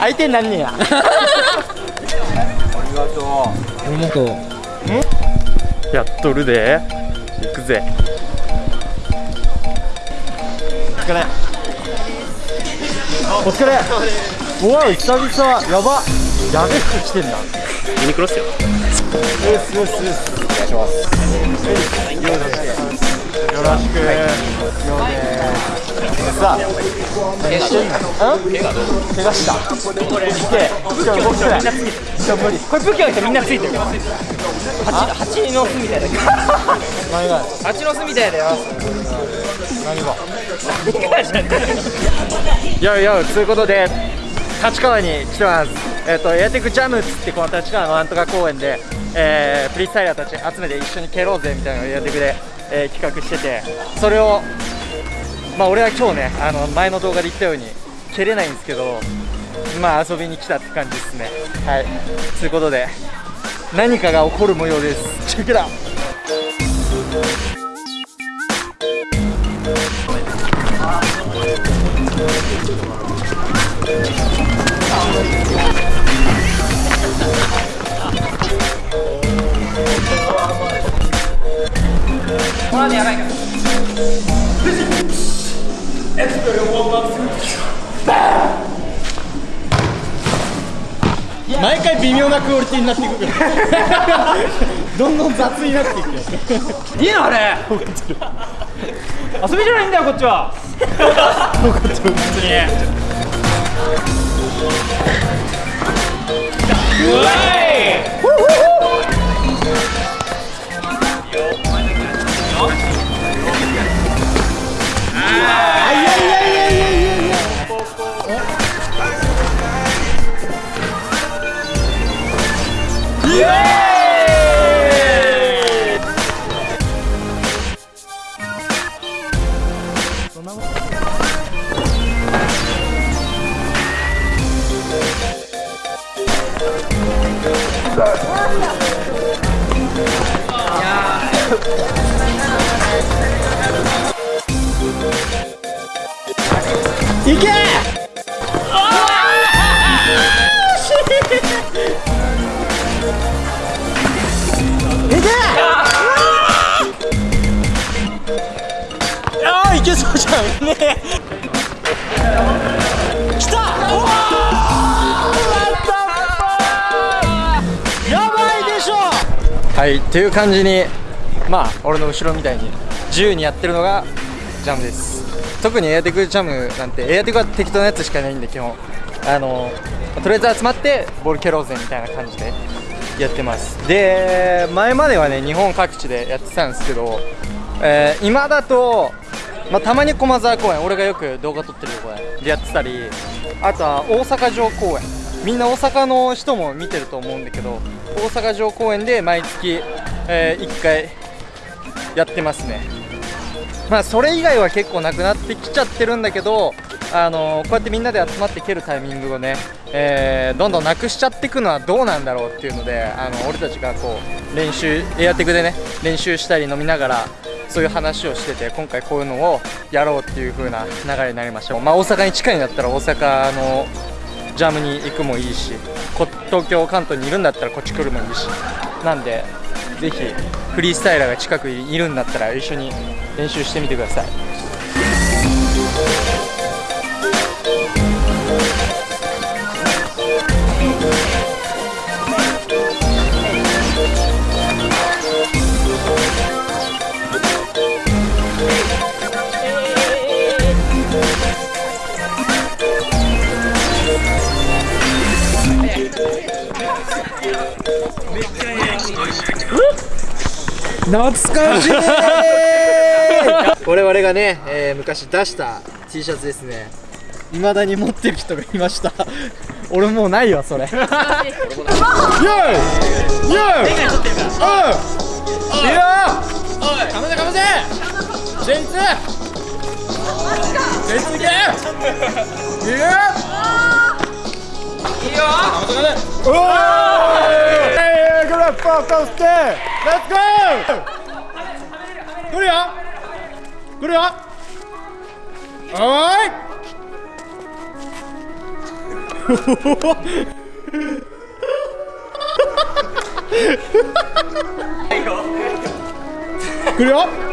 相手になんねや。ありがとう。俺もとやっとるで。行くぜ。お疲れ。お疲れ。うわ久々やばやべえ服着てんだ。ユニクロっすよ。よしよしよしお願いしますよろしくよろしくさあ一緒にうん怪我どう怪我した。いけ今日動きないこれ武器の人みんなついてる蜂蜂の巣みた。いだけど何が蜂の巣みた。いだよ何がいやいやということで立川に来てますえっ、とエアテックジャムっつってこの立川のなんとか公園で、えー、フリースタイラーたち集めて一緒に蹴ろうぜみたいなのをエアテックで、えー企画しててそれをまあ俺は今日ねあの前の動画で言ったように蹴れないんですけどまあ遊びに来たって感じですね。はい。ということで何かが起こる模様です。チェックだ毎回微妙なクオリティになっていくから。どんどん雑になっていくいいのあれ。遊びじゃないんだよこっちは。本当にうわいいそうじゃんねきたうわーやばいでしょはいっていう感じにまあ俺の後ろみたいに自由にやってるのがジャムです。特にエアテクジャムなんてエアテクは適当なやつしかないんで基本。あのとりあえず集まってボール蹴ろうぜみたいな感じでやってます。で前まではね日本各地でやってたんですけど、えー今だと、まあ、たまに駒沢公園俺がよく動画撮ってる公園でやってたり。あとは大阪城公園。みんな大阪の人も見てると思うんだけど大阪城公園で毎月、え1回やってますね。まあそれ以外は結構なくなってきちゃってるんだけどあのこうやってみんなで集まって蹴るタイミングをね、えーどんどんなくしちゃっていくのはどうなんだろうっていうのであの俺たちがこう練習エアテクでね練習したり飲みながらそういう話をしてて今回こういうのをやろうっていう風な流れになりました。まあ大阪に近いんだったら大阪のジャムに行くもいいし東京関東にいるんだったらこっち来るもいいし。なんでぜひフリースタイラーが近くにいるんだったら一緒に練習してみてください。懐かしい我々がね、えー昔出した T シャツですね。未だに持ってる人がいました。俺もうないわそれ。イエーイイエーイうんいいよかませかませ全員全員いけいいよいいよ。かませかませおーゴーステーレッツゴー来るよ来るよおーい来るよ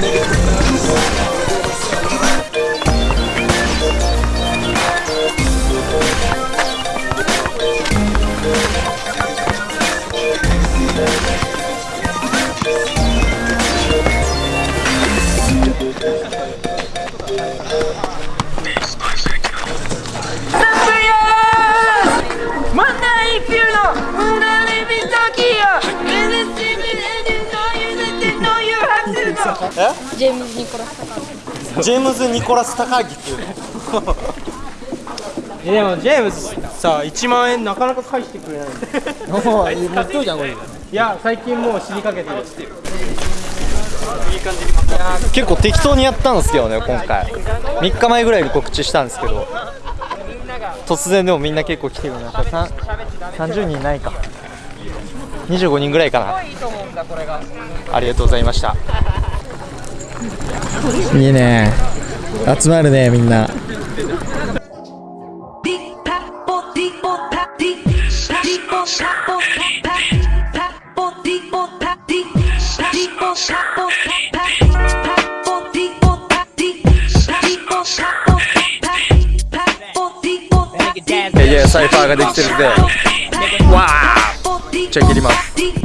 Yeah. ジェームズ・ニコラス・タカージェームズ・ニコラス・高木っていうの。えでもジェームズさ1万円なかなか返してくれない。もう持っとうじゃんこれいや最近もう死にかけてる結構適当にやったんですけどね今回3日前ぐらいに告知したんですけど突然でもみんな結構来てる中さん30人いないか25人ぐらいかなありがとうございましたいいね。集まるねみんな。いやサイファーができてるんで。わあじゃあ切ります。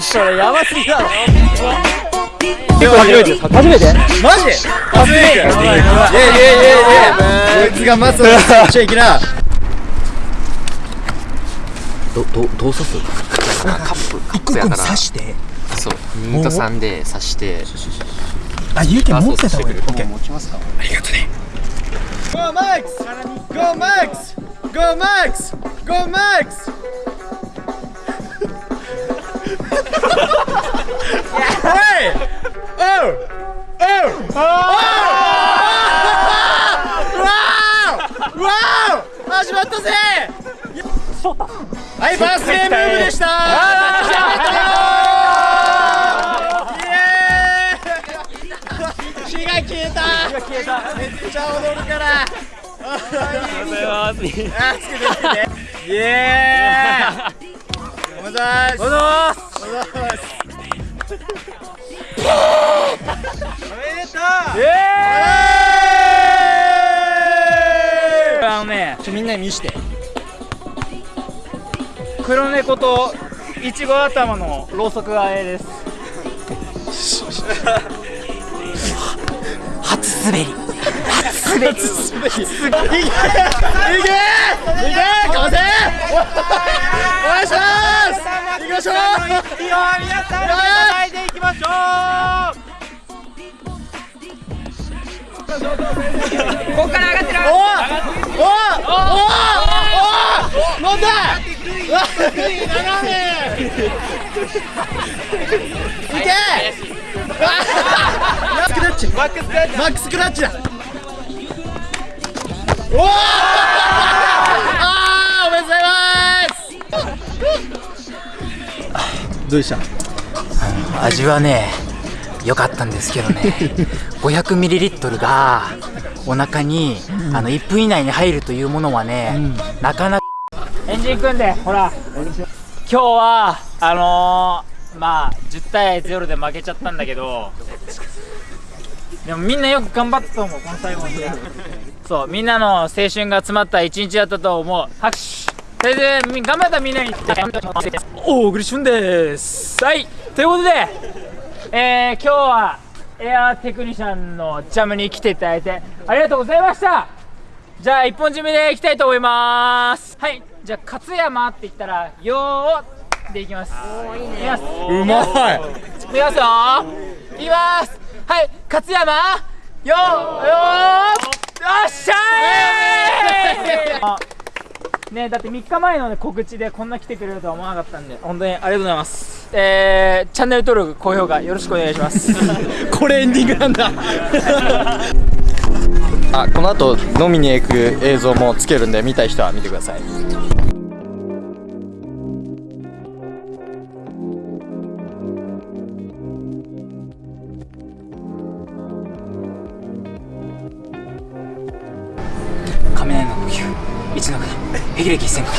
それやばすぎだろ結構初めて初めてマジ初めてイエイイエイイエイイエイこいつがマスをしちゃいけなどどどう刺すカップカップやからしてそう2と3で刺してあ有権持ってた方がいいオッケー持ちますか Go Max! Go Max! Go Max! Go Max! めっちゃ踊るから。ありがとうございます。あつけてつけて。イエーイ。おめでとうございますおめでとう。イエーイあのねちょみんなに見して。黒猫といちご頭のろうそくがえです。初滑り初滑り。滑りいけ！いけいけかませお願いします行きましょう皆さんで叩いていきましょうここから上がってるおおおおおお飲んだうわ斜めいけマックスクラッチ。マックスクラッチだおおあーおめでとうございます。どうでした？味はね良かったんですけどね。500ml がお腹に、あの1分以内に入るというものはね、なかなかエンジン組んでほら。今日はあのー、まあ10対0で負けちゃったんだけどでもみんなよく頑張ったと思うこの最後まで。そうみんなの青春が詰まった一日だったと思う。拍手。それでみ頑張ったみんなに。おおグリシュンです。はい。ということでえー、今日はエアーテクニシャンのジャムに来ていただいてありがとうございました。じゃあ一本締めでいきたいと思います。はい。じゃあ勝山って言ったら「よー」でいきます。いきます。うまいいきますよいきます。はい。勝山よーよー。よっしゃー ねだって3日前の、ね、告知でこんな来てくれるとは思わなかったんで。本当にありがとうございます。えー、チャンネル登録高評価よろしくお願いします。これエンディングなんだ。あこの後飲みに行く映像もつけるんで見たい人は見てください一の方霹靂一閃か。